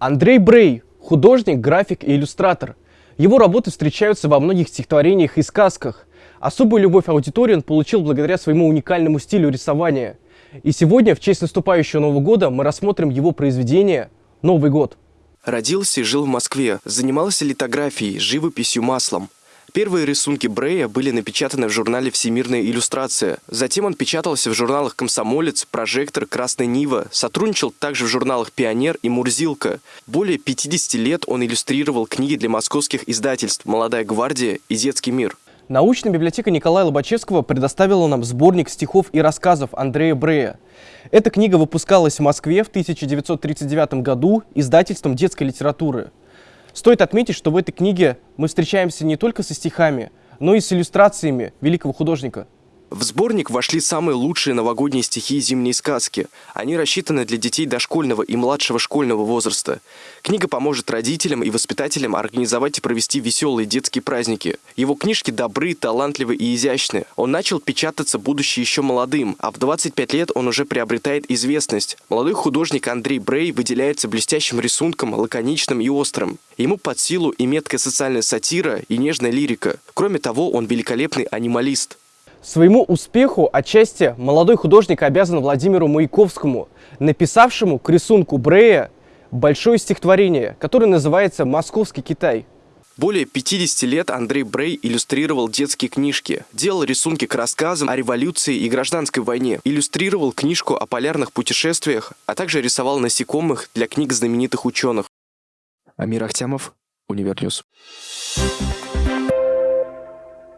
Андрей Брей – художник, график и иллюстратор. Его работы встречаются во многих стихотворениях и сказках. Особую любовь аудитории он получил благодаря своему уникальному стилю рисования. И сегодня, в честь наступающего Нового года, мы рассмотрим его произведение «Новый год». Родился и жил в Москве, занимался литографией, живописью маслом. Первые рисунки Брея были напечатаны в журнале «Всемирная иллюстрация». Затем он печатался в журналах «Комсомолец», «Прожектор», «Красная Нива». Сотрудничал также в журналах «Пионер» и «Мурзилка». Более 50 лет он иллюстрировал книги для московских издательств «Молодая гвардия» и «Детский мир». Научная библиотека Николая Лобачевского предоставила нам сборник стихов и рассказов Андрея Брея. Эта книга выпускалась в Москве в 1939 году издательством детской литературы. Стоит отметить, что в этой книге мы встречаемся не только со стихами, но и с иллюстрациями великого художника – в сборник вошли самые лучшие новогодние стихи и зимние сказки. Они рассчитаны для детей дошкольного и младшего школьного возраста. Книга поможет родителям и воспитателям организовать и провести веселые детские праздники. Его книжки добры, талантливы и изящны. Он начал печататься, будучи еще молодым, а в 25 лет он уже приобретает известность. Молодой художник Андрей Брей выделяется блестящим рисунком, лаконичным и острым. Ему под силу и меткая социальная сатира, и нежная лирика. Кроме того, он великолепный анималист. Своему успеху отчасти молодой художник обязан Владимиру Маяковскому, написавшему к рисунку Брея большое стихотворение, которое называется «Московский Китай». Более 50 лет Андрей Брей иллюстрировал детские книжки, делал рисунки к рассказам о революции и гражданской войне, иллюстрировал книжку о полярных путешествиях, а также рисовал насекомых для книг знаменитых ученых. Амир Ахтямов, Универньюз.